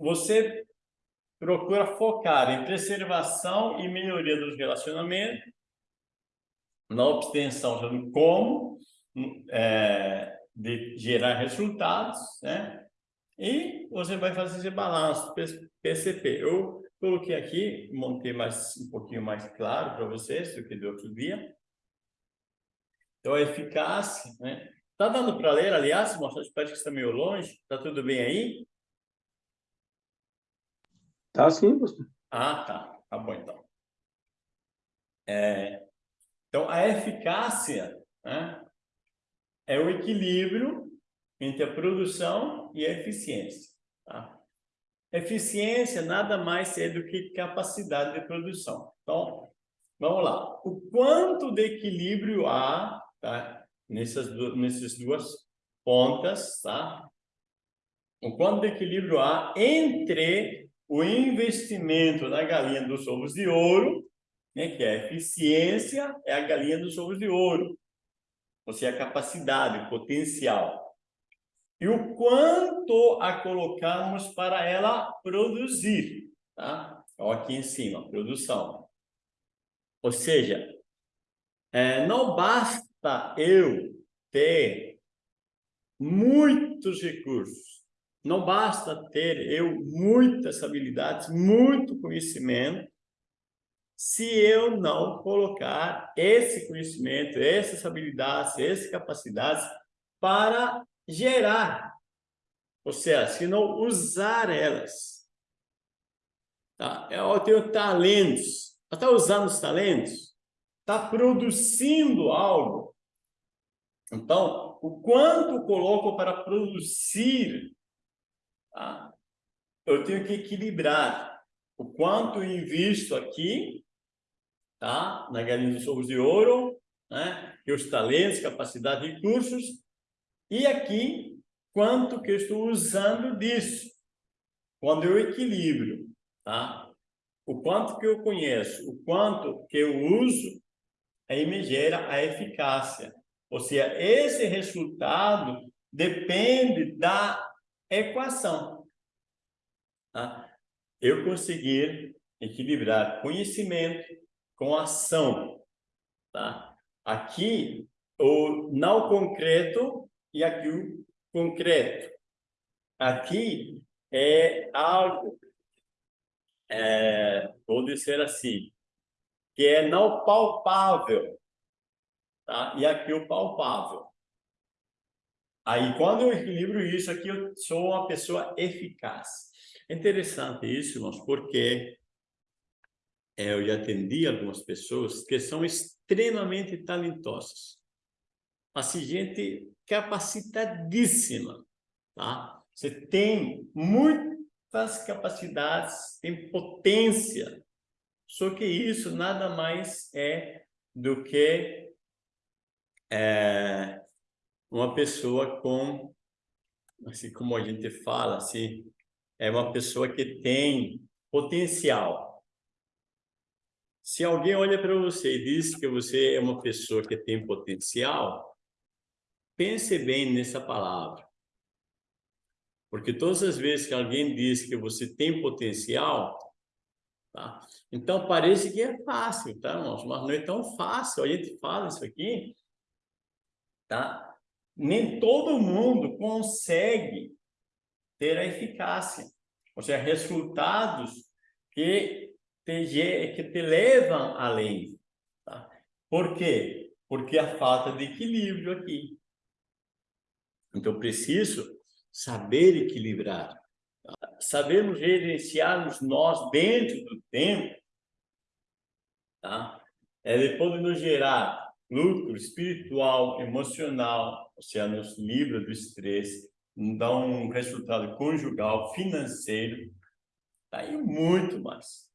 você procura focar em preservação e melhoria dos relacionamentos, na obtenção de como é, de gerar resultados, né? E você vai fazer esse balanço PCP. Eu coloquei aqui, montei mais um pouquinho mais claro para vocês do que do outro dia. Então, a eficácia, né? Tá dando para ler, aliás, mostrar parece que está meio longe. Tá tudo bem aí? Tá sim, pastor. Ah, tá. Tá bom, então. É, então, a eficácia né, é o equilíbrio entre a produção e a eficiência. Tá? Eficiência nada mais é do que capacidade de produção. Então, vamos lá. O quanto de equilíbrio há tá? nessas, duas, nessas duas pontas, tá? O quanto de equilíbrio há entre o investimento na galinha dos ovos de ouro, né, que é a eficiência, é a galinha dos ovos de ouro. Ou seja, a capacidade, o potencial e o quanto a colocamos para ela produzir, tá? Então, aqui em cima, produção. Ou seja, é, não basta eu ter muitos recursos, não basta ter eu muitas habilidades, muito conhecimento, se eu não colocar esse conhecimento, essas habilidades, essas capacidades para gerar, ou seja, se não usar elas. Tá? Eu tenho talentos, está usando os talentos? Está produzindo algo? Então, o quanto coloco para produzir, tá? eu tenho que equilibrar o quanto eu invisto aqui, tá? na galinha dos ovos de ouro, né? os talentos, capacidade e recursos, e aqui, quanto que eu estou usando disso? Quando eu equilibro, tá? O quanto que eu conheço, o quanto que eu uso, aí me gera a eficácia. Ou seja, esse resultado depende da equação. Tá? Eu conseguir equilibrar conhecimento com ação. Tá? Aqui, o não concreto e aqui o concreto. Aqui é algo, é, vou dizer assim, que é não palpável, tá? e aqui o palpável. Aí, quando eu equilibro isso aqui, eu sou uma pessoa eficaz. É interessante isso, irmãos, porque é, eu já atendi algumas pessoas que são extremamente talentosas. Assim, gente capacitadíssima, tá? Você tem muitas capacidades, tem potência, só que isso nada mais é do que é, uma pessoa com, assim como a gente fala, assim, é uma pessoa que tem potencial. Se alguém olha para você e diz que você é uma pessoa que tem potencial, Pense bem nessa palavra. Porque todas as vezes que alguém diz que você tem potencial, tá? Então parece que é fácil, tá, irmãos? Mas não é tão fácil. A gente fala isso aqui, tá? Nem todo mundo consegue ter a eficácia. Ou seja, resultados que te, que te levam além. Tá? Por quê? Porque a falta de equilíbrio aqui. Então, preciso saber equilibrar, sabermos gerenciarmos nós dentro do tempo, tá? É depois de nos gerar lucro espiritual, emocional, seja, nos livra do estresse, dá um resultado conjugal, financeiro, tá? e muito mais.